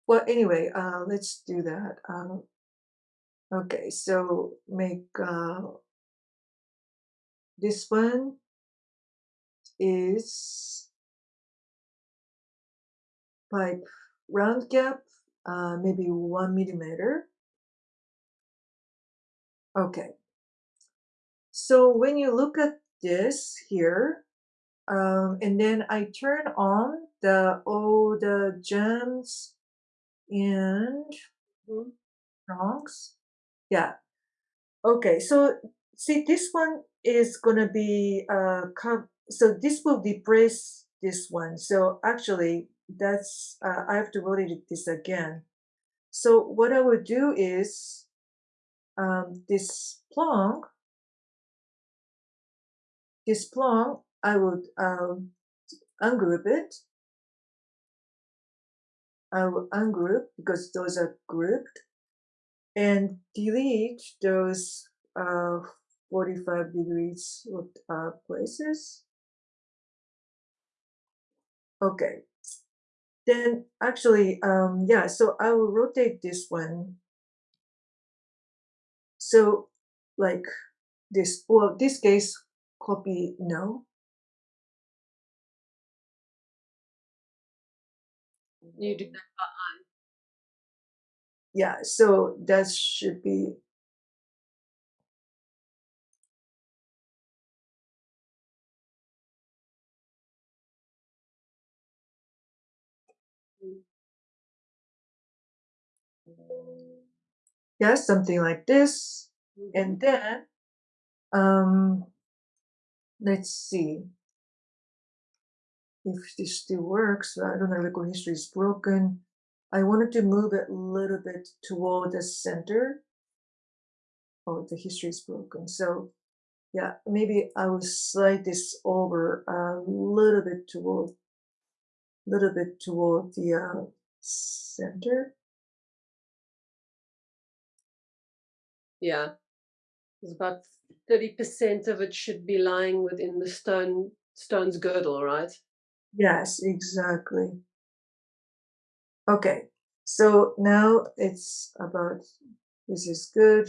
Well, anyway, uh, let's do that. Um, okay, so make uh, this one is pipe round gap, uh, maybe one millimeter. Okay. So when you look at this here, um, and then I turn on the all the gems and prongs. Yeah. Okay. So see, this one is gonna be uh, so this will depress this one. So actually, that's uh, I have to rotate this again. So what I would do is um, this plong, this plong I would um, ungroup it. I will ungroup because those are grouped and delete those uh, 45 degrees uh, places. Okay. Then actually, um, yeah, so I will rotate this one. So like this, well, this case, copy no. You do that eye. Yeah, so that should be yeah, something like this. And then, um, let's see if this still works. I don't know, record history is broken. I wanted to move it a little bit toward the center. Oh, the history is broken. So yeah, maybe I will slide this over a little bit toward, little bit toward the uh, center. Yeah. It's about 30% of it should be lying within the stone stone's girdle, right? Yes, exactly. Okay, so now it's about, this is good.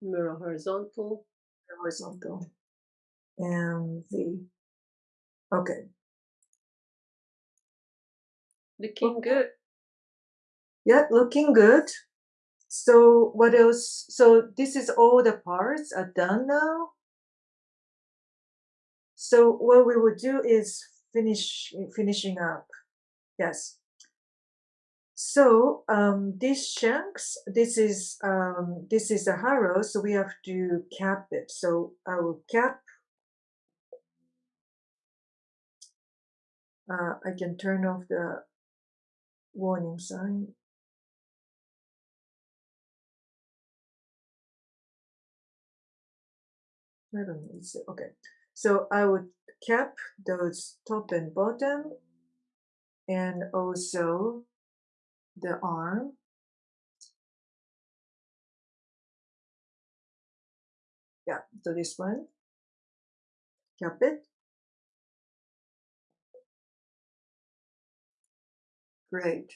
Mirror horizontal. Horizontal. And the, okay. Looking good. Yeah, looking good. So what else? So this is all the parts are done now. So what we would do is finish finishing up. Yes. So um, these shanks, this is um, this is a harrow, so we have to cap it. So I will cap. Uh, I can turn off the warning sign. I don't know. It's, okay. So I would cap those top and bottom and also the arm. Yeah, so this one, cap it. Great.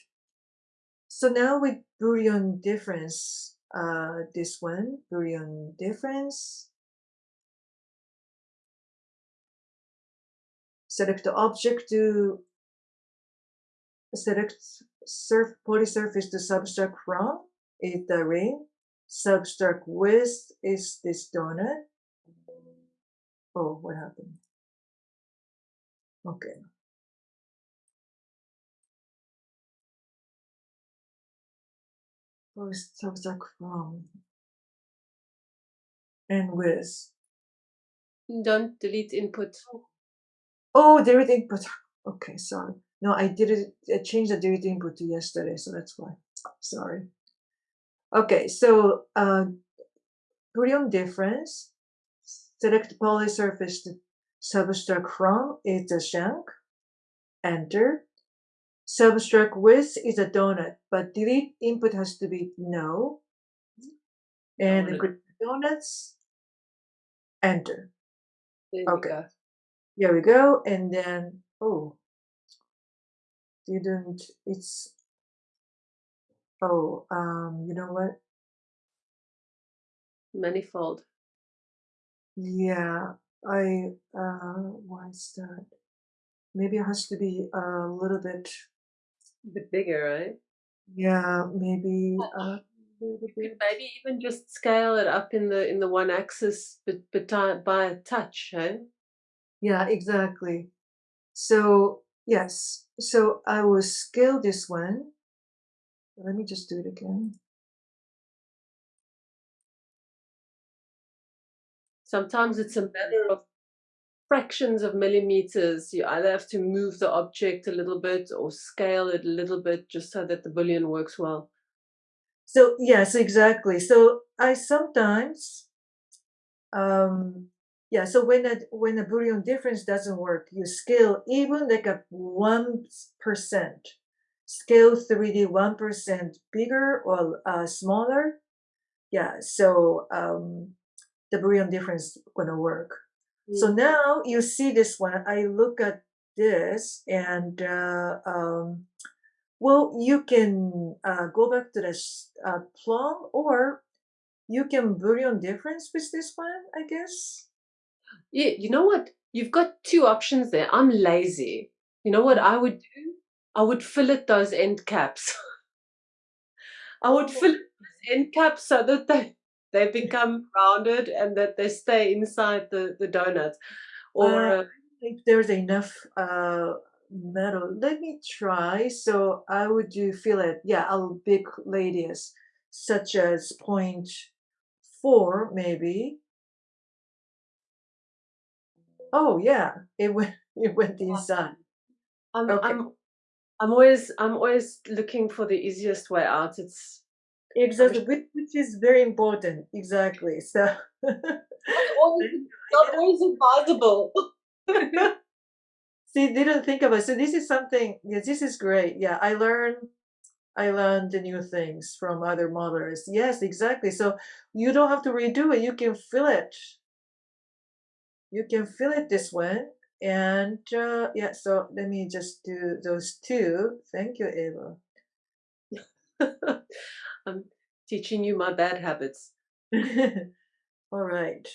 So now with Boolean difference, uh, this one, Boolean difference. Select the object to select surf polysurface to subtract from is the ring. Subtract with is this donut. Oh, what happened? Okay. First subtract from and with. Don't delete input. Oh, delete input. Okay, sorry. No, I did it. I changed the delete input to yesterday, so that's why. Sorry. Okay, so uh, Boolean difference. Select polysurface to subtract from is the shank. Enter. Subtract with is a donut, but delete input has to be no. And Donut. donuts. Enter. There Okay. Here we go. And then, oh, didn't, it's, oh, um, you know what? Manifold. Yeah, I, uh, why is that? Maybe it has to be a little bit, A bit bigger, right? yeah, maybe, uh, You could maybe even just scale it up in the in the one axis, but but by a touch, eh? Yeah, exactly. So, yes, so I will scale this one. Let me just do it again. Sometimes it's a matter of fractions of millimeters. You either have to move the object a little bit or scale it a little bit just so that the boolean works well. So yes, exactly. So I sometimes, um, yeah. So when a when a Boolean difference doesn't work, you scale even like a one percent, scale 3D one percent bigger or uh, smaller. Yeah. So um, the Boolean difference gonna work. So Mm. now you see this one. I look at this and uh, um, well, you can uh, go back to the uh, plum or you can Boolean difference with this one, I guess. Yeah, you know what? You've got two options there. I'm lazy. You know what. I would do? I would fillet those end caps. I would Oh, fillet those end caps so that they they become rounded and that they stay inside the the donut. Or uh, uh, if there's enough uh, metal, let me try. So I would do it yeah, a big radius, such as point four, maybe. Oh yeah, it went it went inside. I'm Okay. I'm I'm always I'm always looking for the easiest way out. It's Exactly, which, which is very important. Exactly. So not always not always advisable. see, didn't think about it. So this is something. Yes, this is great. Yeah, I learned. I learned the new things from other modelers. Yes, exactly. So you don't have to redo it. You can fill it. You can fill it this way. And uh, yeah, so let me just do those two. Thank you, Eva. I'm teaching you my bad habits. All right.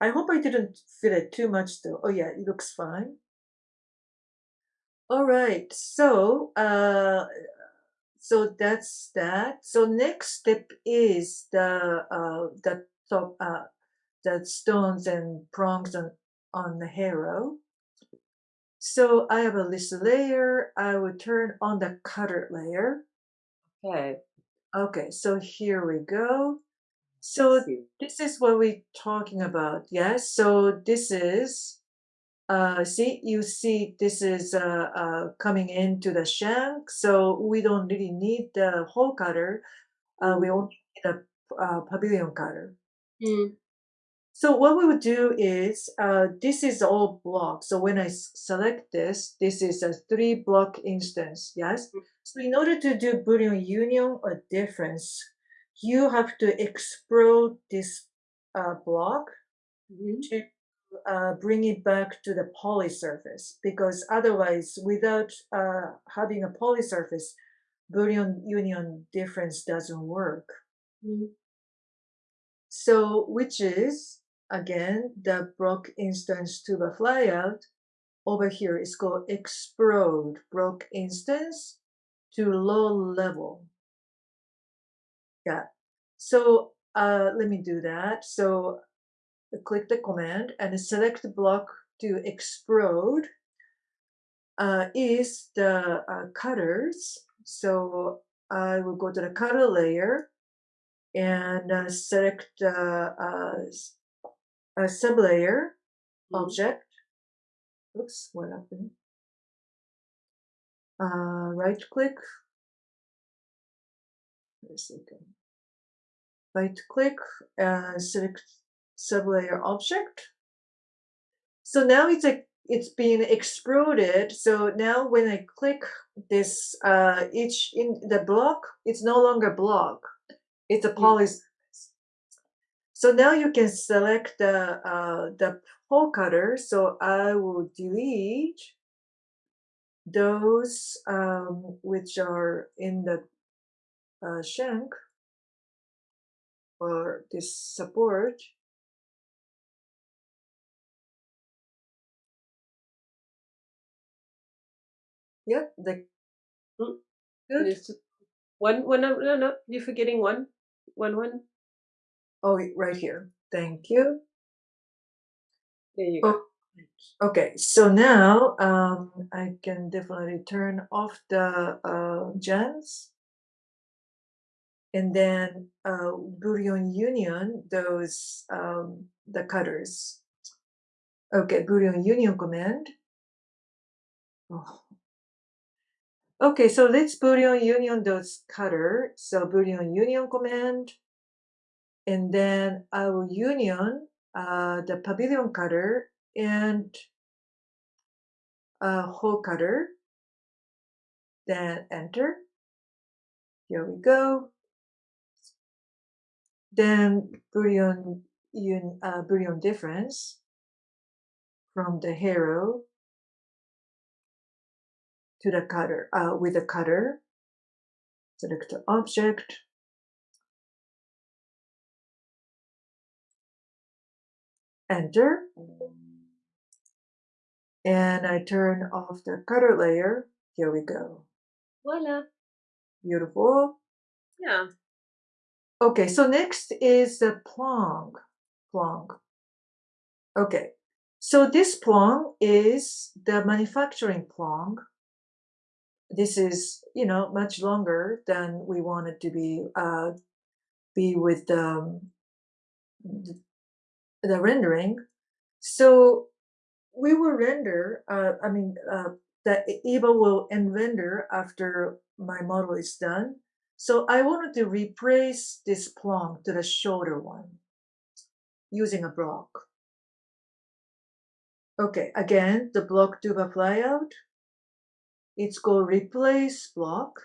I hope I didn't fill it too much though. Oh yeah, it looks fine. All right. So, uh, so that's that. So next step is the uh, the top uh, the stones and prongs on on the hero. So I have a list layer. I will turn on the cutter layer. Okay. Okay, so here we go. So this is what we're talking about. Yes. So this is uh see you see this is uh, uh coming into the shank so we don't really need the hole cutter uh we Mm. only need a uh, pavilion cutter Mm. So what we would do is uh this is all block so when I select this this is a three block instance yes so in order to do boolean union or difference you have to explode this uh, block Mhm. to uh, bring it back to the poly surface because otherwise without uh, having a poly surface Boolean union difference doesn't work. Mm. So which is again the block instance to the flyout over here is called explode block instance to low level. Yeah. So uh, let me do that. So click the command and select the block to explode uh, is the uh, cutters. So I will go to the cutter layer and uh, select uh, uh, a sublayer Mm. object. Oops, what happened? Uh, right click. Wait a second. Right click and select sublayer object. So now it's a it's being exploded. So now when I click this uh, each in the block, it's no longer block. It's a poly. So now you can select the uh, the hole cutter. So I will delete those um, which are in the uh, shank or this support. Yep, the Mm. good. One one no no no you're forgetting one. One one. Oh, right here. Thank you. There you go. Oh, okay, so now um, I can definitely turn off the uh, gems and then uh, Boolean union those um, the cutters. Okay, Boolean union command. Oh. Okay, so let's boolean union those cutter. So boolean union command. And then I will union uh, the pavilion cutter and uh, hole cutter. Then enter. Here we go. Then boolean un, uh, difference from the hero to the cutter uh, with the cutter. Select the object. Enter. And I turn off the cutter layer. Here we go. Voila. Beautiful. Yeah. Okay, so next is the plong. Plong. Okay, so this plong is the manufacturing plong. This is, you know, much longer than we want it to be uh, be with um, the, rendering. So we will render, uh, I mean, uh, the Eva will end render after my model is done. So I wanted to replace this plong to the shorter one using a block. Okay, again, the block the flyout. It's called replace block.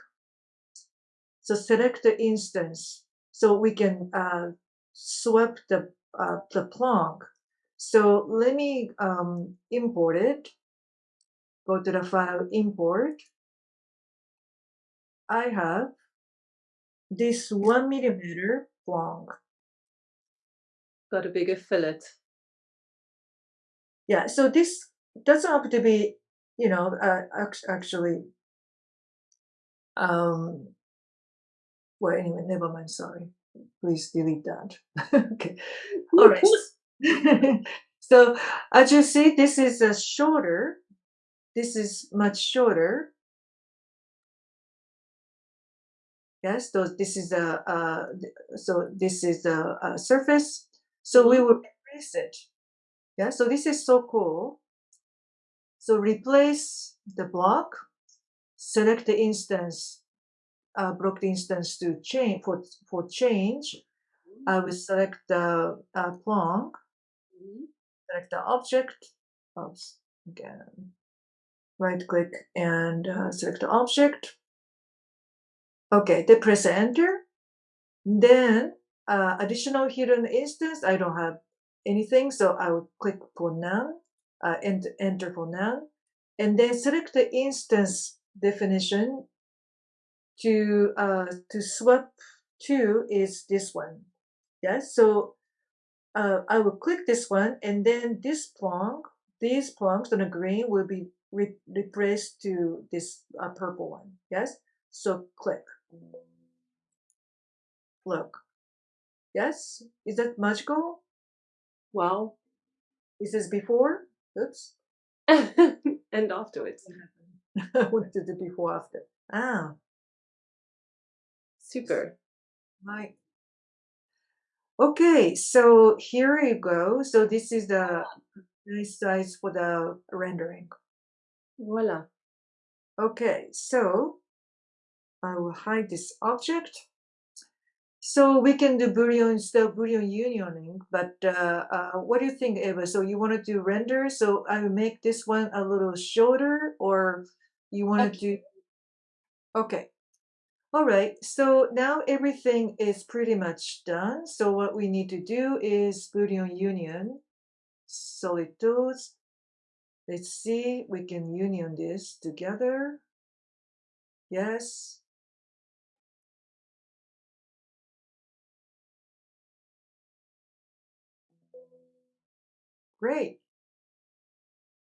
So select the instance so we can uh, swap the, uh, the plong. So let me um, import it. Go to the file import. I have this one millimeter plong. Got a bigger fillet. Yeah, so this doesn't have to be, you know, uh, actually, um, well, anyway, never mind, sorry. Please delete that. okay, all right. so as you see, this is a shorter, this is much shorter. Yes, so this is a, uh, so this is a, a surface. So we will replace it. Yeah, so this is so cool. So replace the block, select the instance, uh, instance to change for for change. I will select the uh, plong, select the object. Oops, again. Right click and uh, select the object. Okay, then press enter. Then uh, additional hidden instance, I don't have anything, so I will click for none, uh, and enter for none, and then select the instance definition to uh, to swap to is this one. Yes, so uh, I will click this one, and then this plong, these plongs on the green will be re replaced to this uh, purple one. Yes, so click. Look. Yes, is that magical? Wow. Is this before? Oops. and afterwards. what did the before after? Ah. Super. Right. Okay, so here you go. So this is the nice size for the rendering. Voila. Okay, so I will hide this object. So we can do Boolean, still Boolean unioning, but uh, uh, what do you think, Eva? So you want to do render? So I will make this one a little shorter, or you want okay. to do? Okay. All right. So now everything is pretty much done. So what we need to do is Boolean union, solid tools. Let's see, we can union this together. Yes. Great.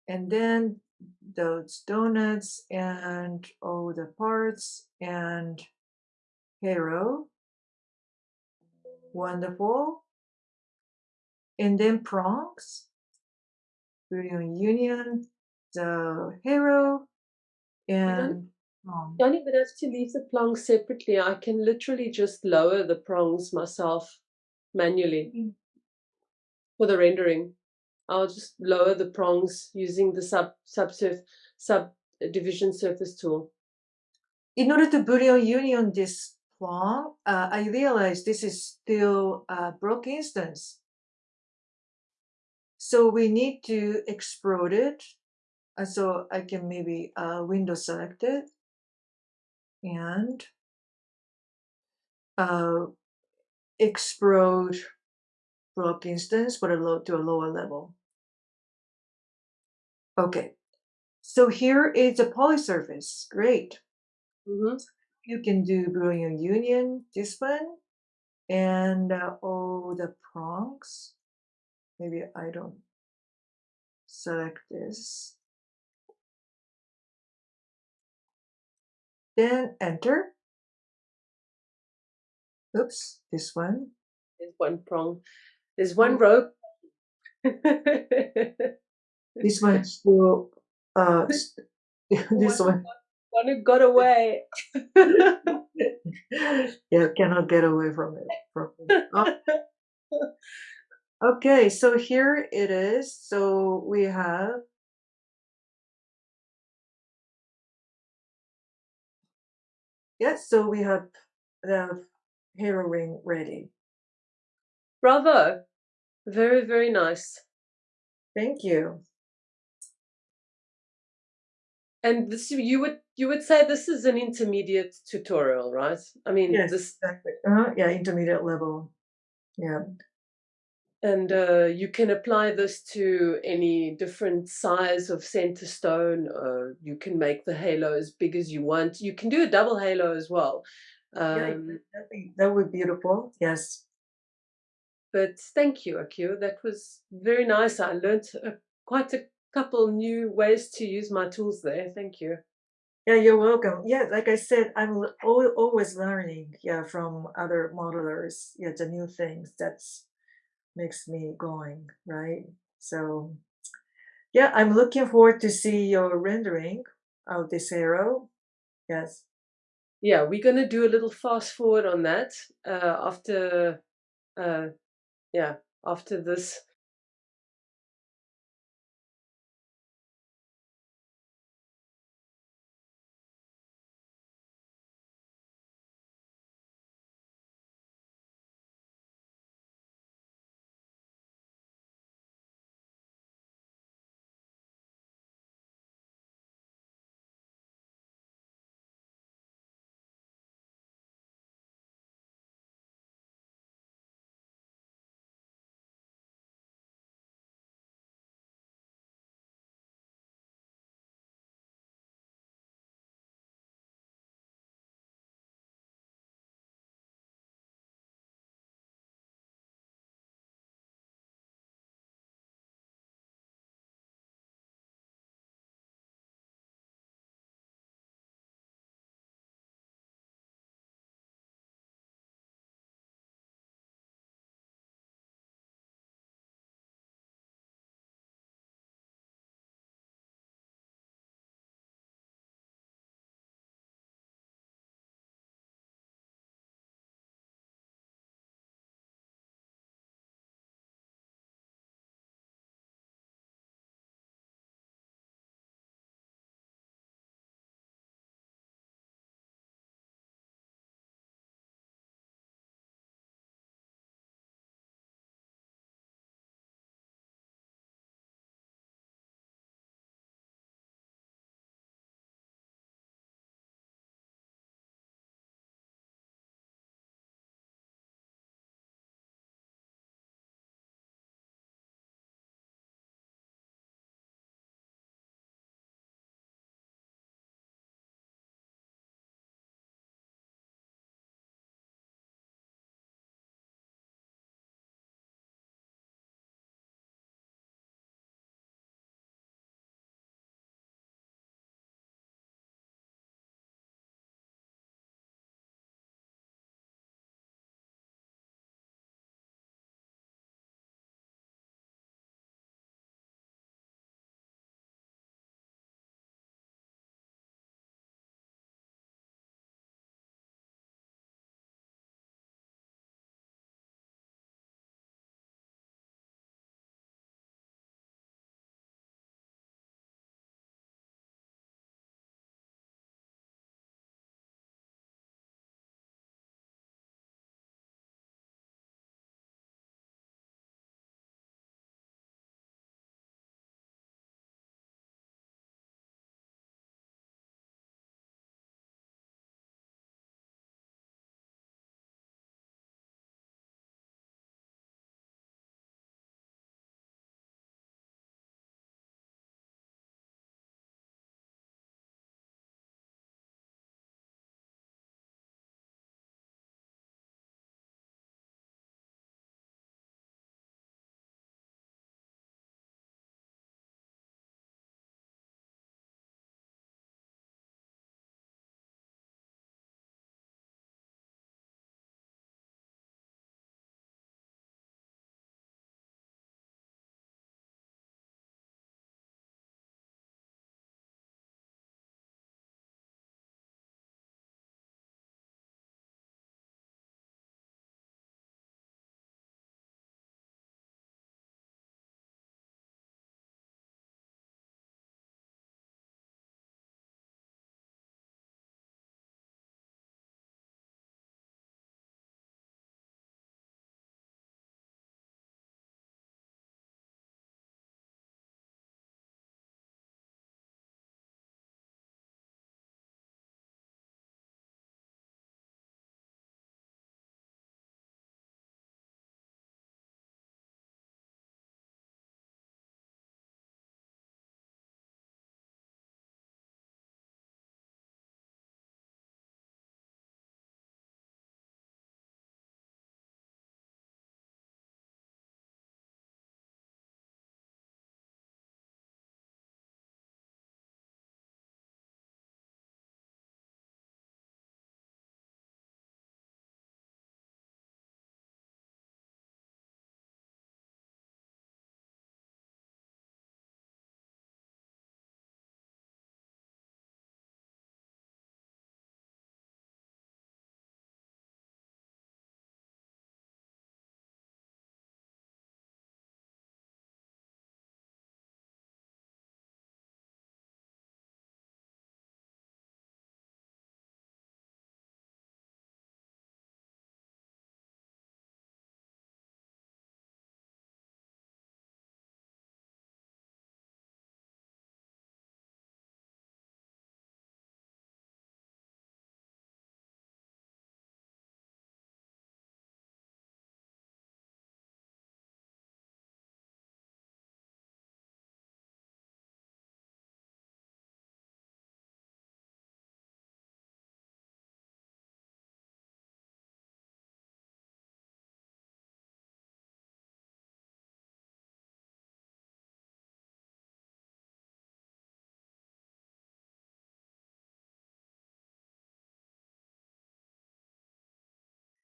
And then those donuts and all the parts and hero. Wonderful. And then prongs. Boolean union, the hero, and. You don't even have to leave the prongs separately. I can literally just lower the prongs myself manually mm. for the rendering. I'll just lower the prongs using the sub subsurf subdivision surface tool. in order to Boolean union this Plonk, uh, I realize this is still a Block instance. So we need to explode it. Uh, so I can maybe uh, window select it and uh, explode Block instance but a low to a lower level. Okay, so here is a polysurface. Great. Mhm. You can do Boolean union, this one, and uh, all the prongs. Maybe I don't select this. Then enter. Oops, this one. There's one prong. There's one Oh. rope. This one still, uh, this one. One who got away. yeah, cannot get away from it. From it. Oh. Okay, so here it is. So we have yes, so we have the halo ring ready. Bravo. Very, very nice. Thank you. And this you would you would say this is an intermediate tutorial, right? I mean Yes, this exactly. Uh, yeah, intermediate level. Yeah. and uh, you can apply this to any different size of center stone. Uh, you can make the halo as big as you want. You can do a double halo as well. Yeah, Um, that be that would be beautiful. Yes. but thank you, Akio. That was very nice. I learned uh, quite a couple new ways to use my tools there. Thank you. Yeah, you're welcome. Yeah, like I said, I'm always learning. Yeah, from other modelers. Yeah, the new things that's makes me going right. So, yeah, I'm looking forward to see your rendering of this arrow. Yes. Yeah, we're going to do a little fast forward on that uh, after, uh, yeah, after this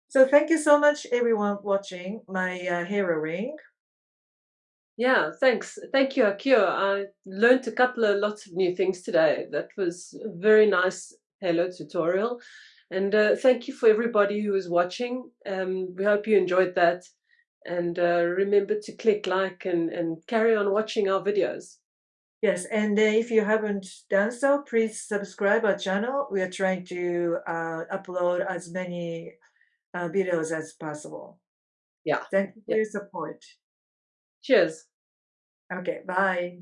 So thank you so much, everyone watching my uh, hero ring. Yeah, thanks. Thank you, Akio. I learned a couple of lots of new things today. That was a very nice Halo tutorial. And uh, thank you for everybody who is watching. Um, we hope you enjoyed that. And uh, remember to click like and, and carry on watching our videos. Yes, and uh, if you haven't done so, please subscribe our channel. We are trying to uh, upload as many uh, videos as possible. Yeah. Thank you for yeah. your support. Cheers. Okay, bye.